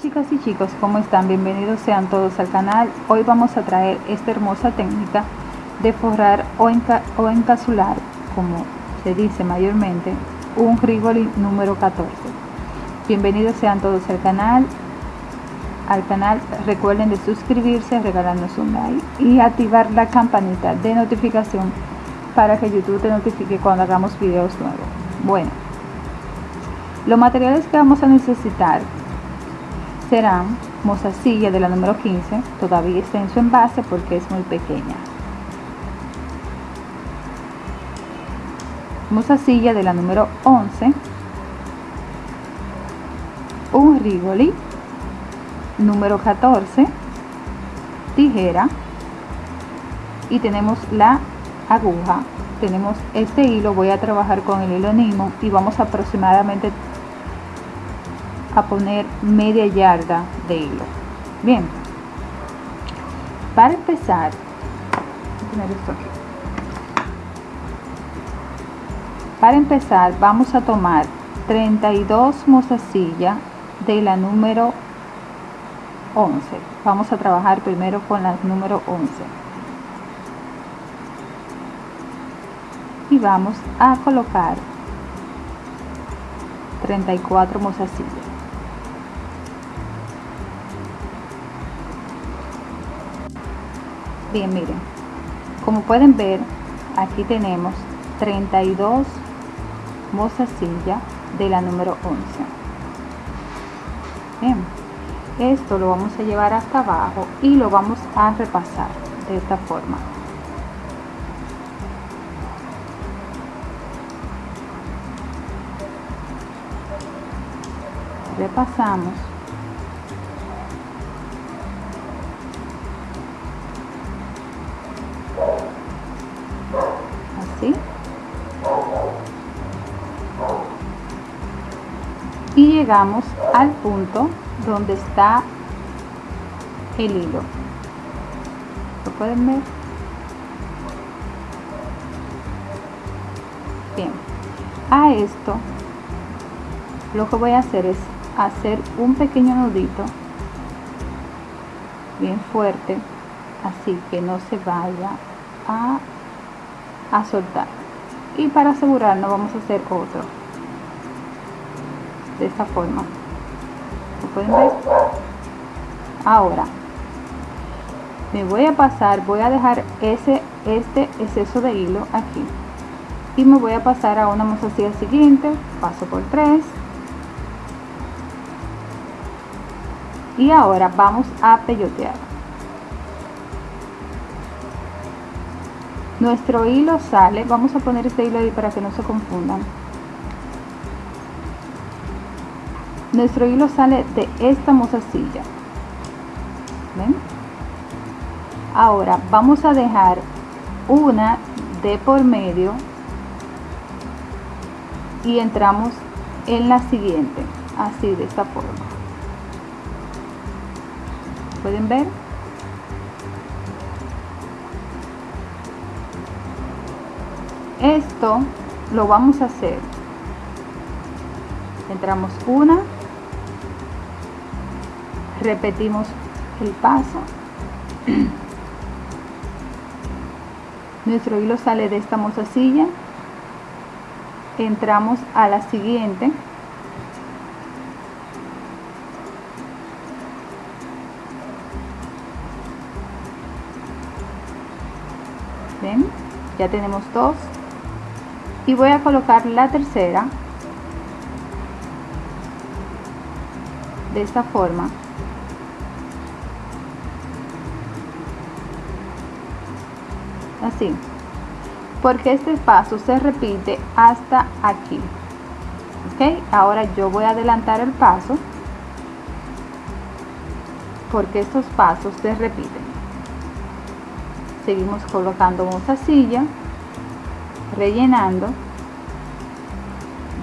Chicas y chicos, ¿cómo están? Bienvenidos sean todos al canal. Hoy vamos a traer esta hermosa técnica de forrar o, o encasular, como se dice mayormente, un Rigoli número 14. Bienvenidos sean todos al canal. Al canal recuerden de suscribirse, regalarnos un like y activar la campanita de notificación para que YouTube te notifique cuando hagamos videos nuevos. Bueno, los materiales que vamos a necesitar serán mozasilla de la número 15, todavía está en su envase porque es muy pequeña. Mozasilla de la número 11, un rigoli número 14, tijera. Y tenemos la aguja. Tenemos este hilo voy a trabajar con el hilo Nimo y vamos aproximadamente a poner media yarda de hilo. Bien. Para empezar para empezar vamos a tomar 32 mozasillas de la número 11 vamos a trabajar primero con la número 11 y vamos a colocar 34 mozasillas bien miren. Como pueden ver aquí tenemos 32 mozasillas de la número 11 bien esto lo vamos a llevar hasta abajo y lo vamos a repasar de esta forma. Repasamos llegamos al punto donde está el hilo. Lo pueden ver bien. A esto lo que voy a hacer es hacer un pequeño nudito bien fuerte así que no se vaya a, a soltar. Y para asegurarnos vamos a hacer otro de esta forma. ¿Lo pueden ver? ahora me voy a pasar voy a dejar ese este exceso de hilo aquí. Y me voy a pasar a una mozasilla siguiente paso por tres. Y ahora vamos a peyotear. Nuestro hilo sale vamos a poner este hilo ahí para que no se confundan nuestro hilo sale de esta mozasilla ¿ven? ahora vamos a dejar una de por medio y entramos en la siguiente así de esta forma. Pueden ver esto lo vamos a hacer. Entramos una repetimos el paso. Nuestro hilo sale de esta mozasilla entramos a la siguiente. Ya tenemos dos. Y voy a colocar la tercera de esta forma así. Porque este paso se repite hasta aquí. Ok ahora yo voy a adelantar el paso. Porque estos pasos se repiten. Seguimos colocando silla rellenando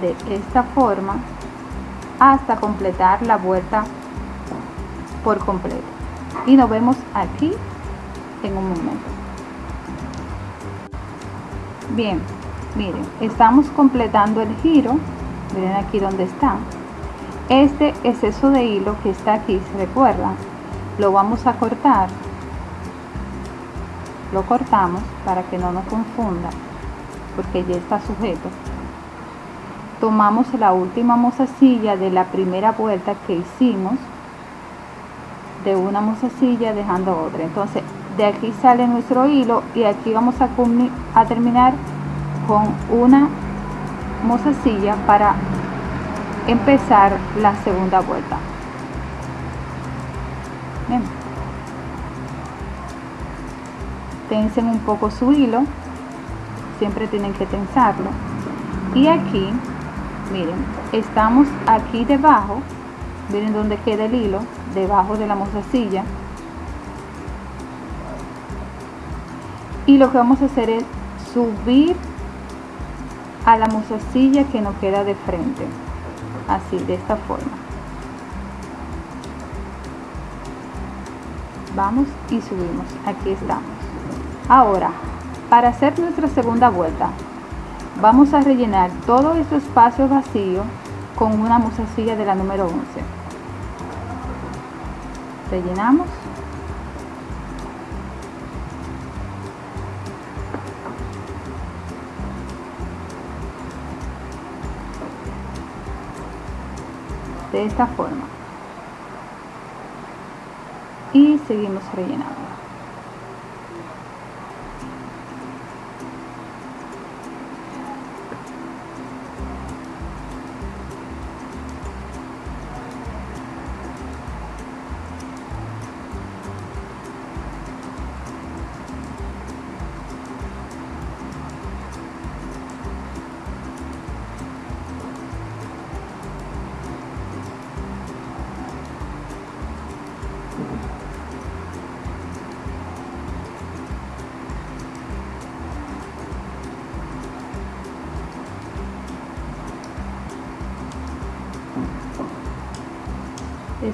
de esta forma hasta completar la vuelta por completo. Y nos vemos aquí en un momento bien miren estamos completando el giro. Miren aquí donde está. Este exceso de hilo que está aquí se recuerda lo vamos a cortar. Lo cortamos para que no nos confunda porque ya está sujeto. Tomamos la última mozasilla de la primera vuelta que hicimos de una mozasilla dejando otra. Entonces de aquí sale nuestro hilo y aquí vamos a, terminar con una mozasilla para empezar la segunda vuelta. Tensen un poco su hilo. Siempre tienen que tensarlo. Y aquí miren estamos aquí debajo. Miren donde queda el hilo debajo de la mozasilla y lo que vamos a hacer es subir a la mozasilla que nos queda de frente. Así de esta forma. Vamos y subimos. Aquí estamos. Ahora para hacer nuestra segunda vuelta vamos a rellenar todo este espacio vacío con una mozasilla de la número 11 rellenamos de esta forma. Y seguimos rellenando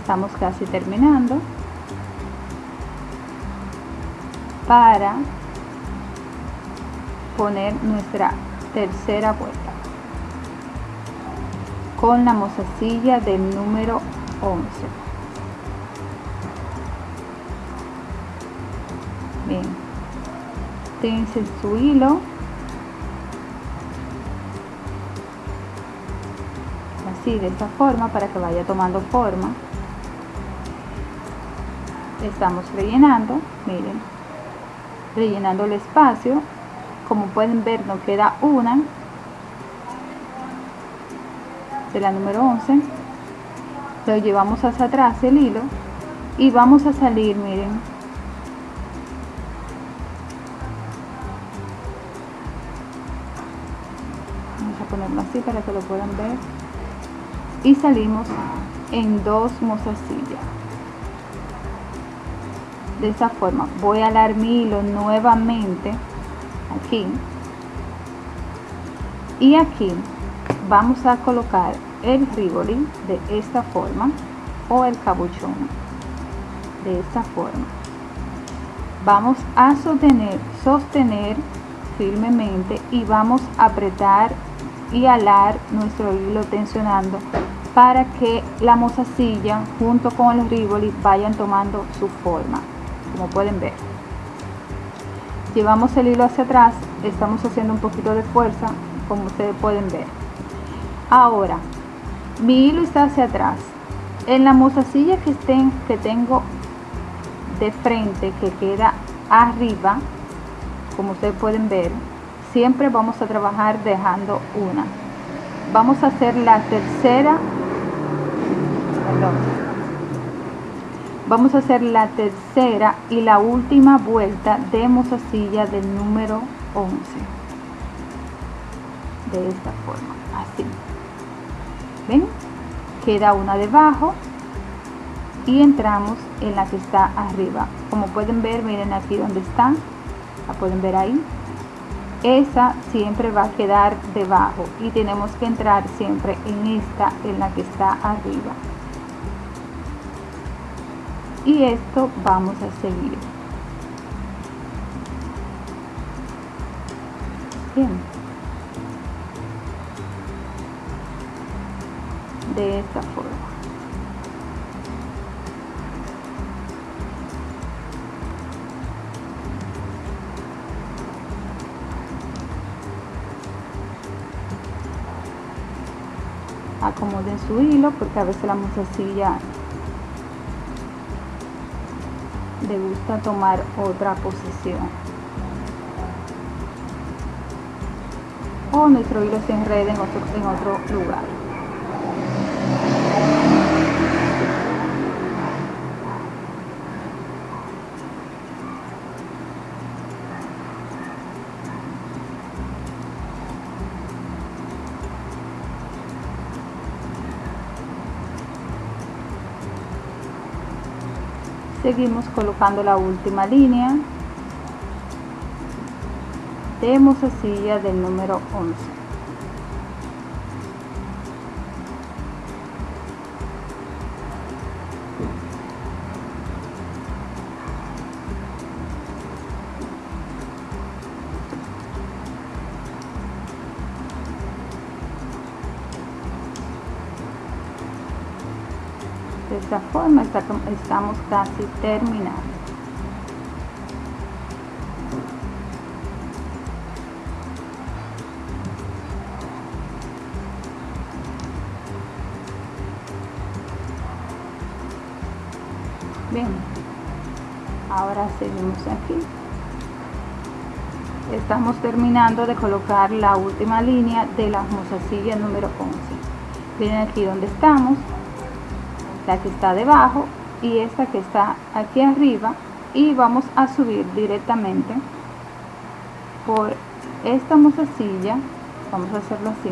estamos casi terminando para poner nuestra tercera vuelta con la mozasilla del número 11 bien. Tense su hilo. Así de esta forma para que vaya tomando forma estamos rellenando miren rellenando el espacio. Como pueden ver nos queda una. De la número 11 lo llevamos hacia atrás el hilo. Y vamos a salir miren. Vamos a ponerlo así para que lo puedan ver. Y salimos en dos mozasillas de esta forma. Voy a alar mi hilo nuevamente aquí. Y aquí vamos a colocar el rivoli de esta forma o el cabuchón de esta forma. Vamos a sostener sostener firmemente y vamos a apretar y alar nuestro hilo tensionando para que la mozasilla junto con el rivoli vayan tomando su forma como pueden ver. Llevamos el hilo hacia atrás estamos haciendo un poquito de fuerza como ustedes pueden ver. Ahora mi hilo está hacia atrás. En la mozasilla que estén que tengo de frente que queda arriba como ustedes pueden ver siempre vamos a trabajar dejando una. Vamos a hacer la tercera vamos a hacer la tercera y la última vuelta de mozasilla del número 11 de esta forma así. Ven queda una debajo y entramos en la que está arriba. Como pueden ver miren aquí donde está. La pueden ver ahí esa siempre va a quedar debajo y tenemos que entrar siempre en esta en la que está arriba y esto vamos a seguir. Bien. De esta forma. Acomoden su hilo porque a veces la mozasilla le gusta tomar otra posición. O nuestro hilo se enrede en otro, en otro lugar seguimos colocando la última línea. De mozasilla del número 11 esta forma estamos casi terminando bien ahora seguimos aquí. Estamos terminando de colocar la última línea de la mozasilla número 11 miren aquí donde estamos la que está debajo y esta que está aquí arriba y vamos a subir directamente por esta mozasilla vamos a hacerlo así.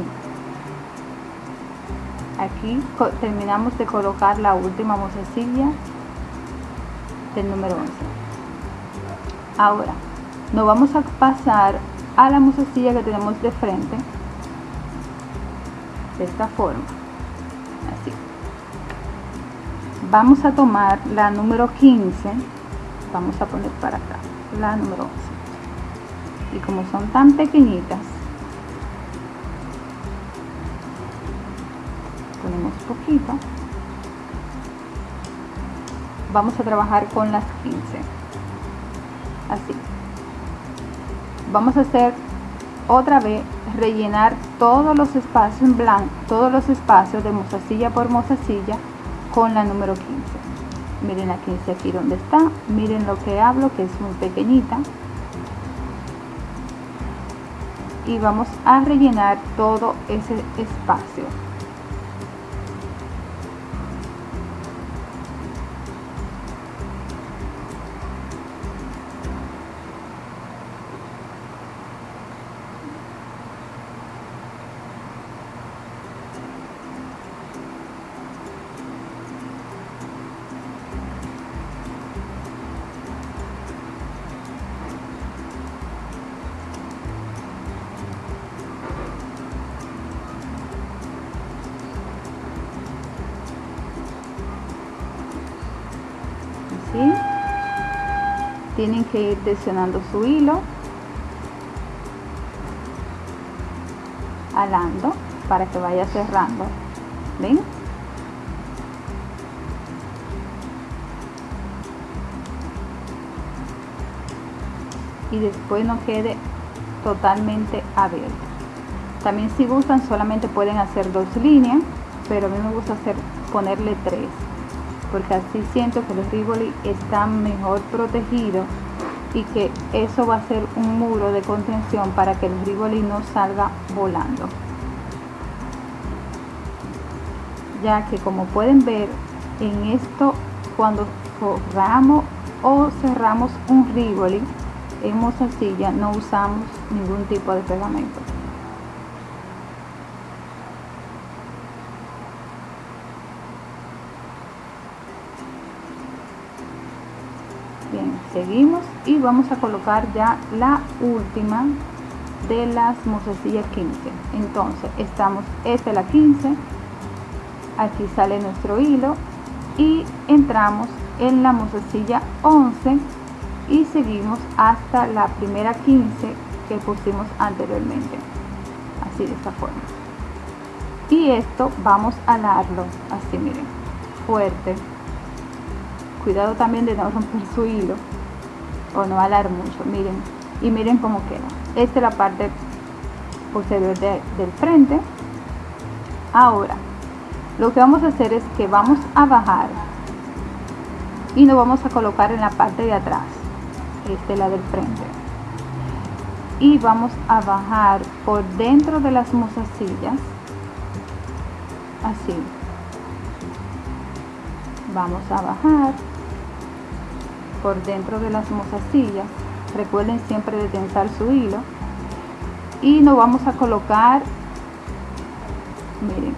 Aquí terminamos de colocar la última mozasilla del número 11 ahora nos vamos a pasar a la mozasilla que tenemos de frente. De esta forma vamos a tomar la número 15 vamos a poner para acá la número 11 y como son tan pequeñitas ponemos poquito. Vamos a trabajar con las 15 así. Vamos a hacer otra vez rellenar todos los espacios en blanco todos los espacios de mozasilla por mozasilla con la número 15 miren la 15 aquí donde está. Miren lo que hablo que es muy pequeñita. Y vamos a rellenar todo ese espacio tienen que ir tensionando su hilo alando para que vaya cerrando ven y después no quede totalmente abierto. También si gustan solamente pueden hacer dos líneas pero a mí me gusta hacer ponerle tres porque así siento que los rivoli están mejor protegidos y que eso va a ser un muro de contención para que el rivoli no salga volando. Ya que como pueden ver en esto cuando forramos o cerramos un rivoli en mozasilla no usamos ningún tipo de pegamento seguimos y vamos a colocar ya la última de las mozasillas 15 entonces estamos esta es la 15 aquí sale nuestro hilo y entramos en la mozasilla 11 y seguimos hasta la primera 15 que pusimos anteriormente. Así de esta forma. Y esto vamos a darlo así miren fuerte cuidado también de no romper su hilo o no alar mucho miren. Y miren cómo queda esta es la parte posterior del frente. Ahora lo que vamos a hacer es que vamos a bajar y nos vamos a colocar en la parte de atrás este la del frente. Y vamos a bajar por dentro de las mozasillas así. Vamos a bajar por dentro de las mozasillas recuerden siempre de tensar su hilo. Y nos vamos a colocar miren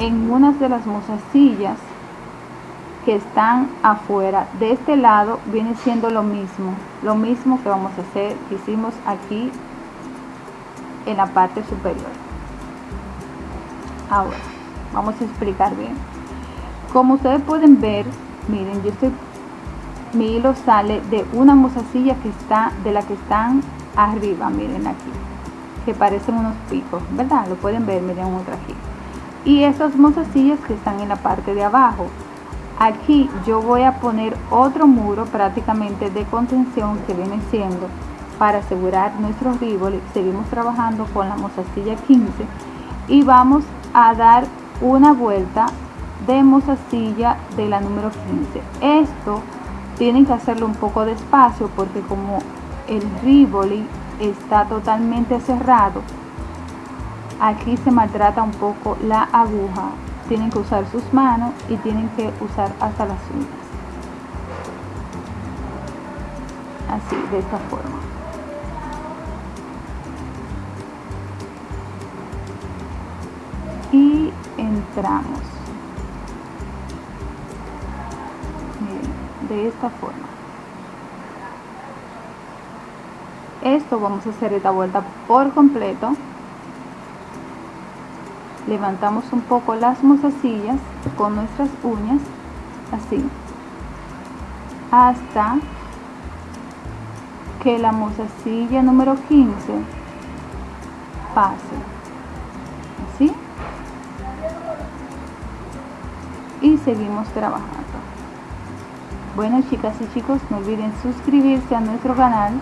en unas de las mozasillas que están afuera. De este lado viene siendo lo mismo. Lo mismo que vamos a hacer que hicimos aquí en la parte superior. Ahora vamos a explicar bien. Como ustedes pueden ver miren yo estoy mi hilo sale de una mozasilla que está de la que están arriba miren aquí que parecen unos picos verdad lo pueden ver miren otra aquí y estas mozasillas que están en la parte de abajo. Aquí yo voy a poner otro muro prácticamente de contención que viene siendo para asegurar nuestro ribole seguimos trabajando con la mozasilla 15 y vamos a dar una vuelta de mozasilla de la número 15 esto tienen que hacerlo un poco despacio porque como el rivoli está totalmente cerrado aquí se maltrata un poco la aguja. Tienen que usar sus manos y tienen que usar hasta las uñas. Así de esta forma. Y entramos de esta forma. Esto vamos a hacer esta vuelta por completo. Levantamos un poco las mozasillas con nuestras uñas así hasta que la mozasilla número 15 pase así. Y seguimos trabajando bueno chicas y chicos, no olviden suscribirse a nuestro canal,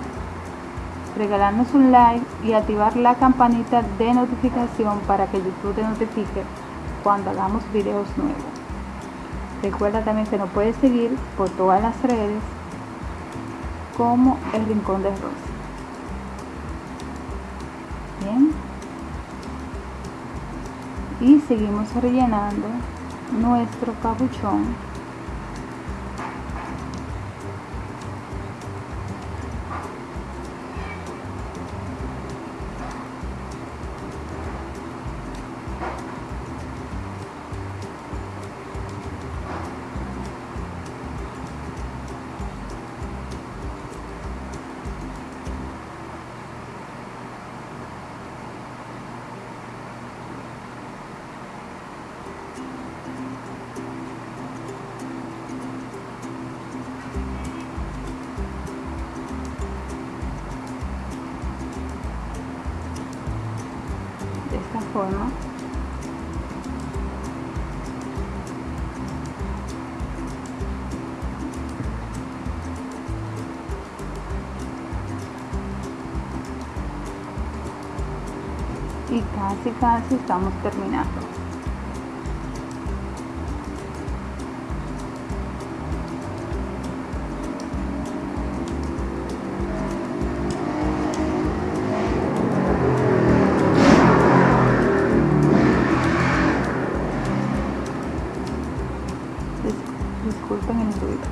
regalarnos un like y activar la campanita de notificación para que YouTube te notifique cuando hagamos videos nuevos. Recuerda también que nos puedes seguir por todas las redes como El Rincón de Rosa. Bien. Y seguimos rellenando nuestro capuchón y casi casi estamos terminando. Disculpen el ruido.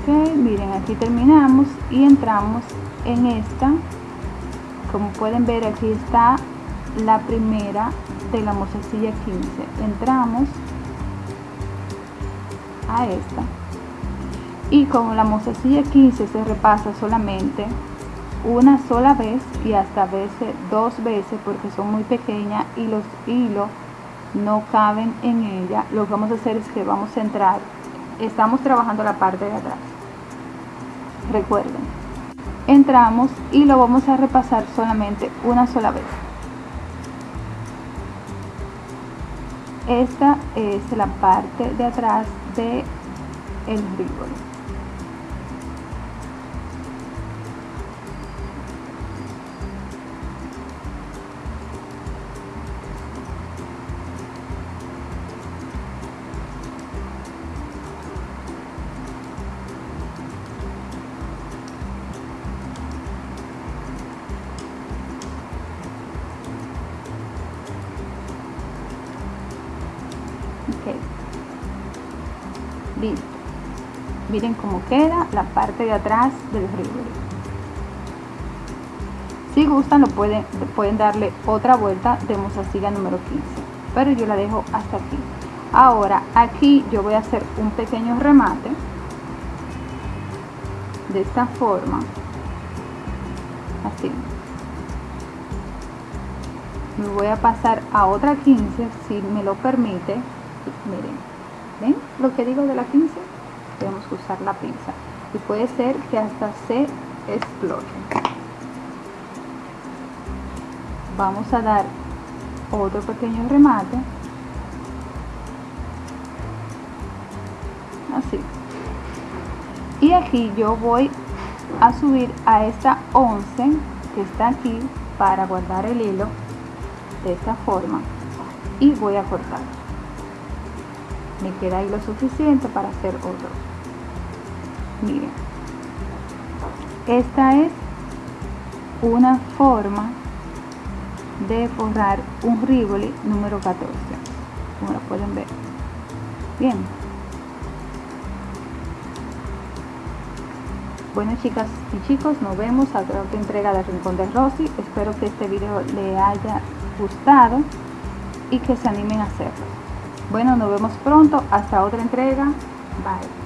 Ok miren aquí terminamos y entramos en esta como pueden ver aquí está la primera de la mozasilla 15 entramos a esta. Y como la mozasilla 15 se repasa solamente una sola vez y hasta veces dos veces porque son muy pequeñas y los hilos no caben en ella lo que vamos a hacer es que vamos a entrar estamos trabajando la parte de atrás. Recuerden entramos y lo vamos a repasar solamente una sola vez. Esta es la parte de atrás de el miren cómo queda la parte de atrás del Rivoli si gustan lo pueden, pueden darle otra vuelta de mozasilla número 15 pero yo la dejo hasta aquí. Ahora aquí yo voy a hacer un pequeño remate de esta forma así. Me voy a pasar a otra 15 si me lo permite. Miren ven lo que digo de la 15 que usar la pinza. Y puede ser que hasta se explote. Vamos a dar otro pequeño remate. Así. Y aquí yo voy a subir a esta 11 que está aquí para guardar el hilo de esta forma. Y voy a cortar. Me queda ahí lo suficiente para hacer otro esta es una forma de forrar un rivoli número 14 como lo pueden ver bien Bueno chicas y chicos, nos vemos a otra entrega del Rincón de Rosy. Espero que este video le haya gustado y que se animen a hacerlo. Bueno, nos vemos pronto. Hasta otra entrega. Bye.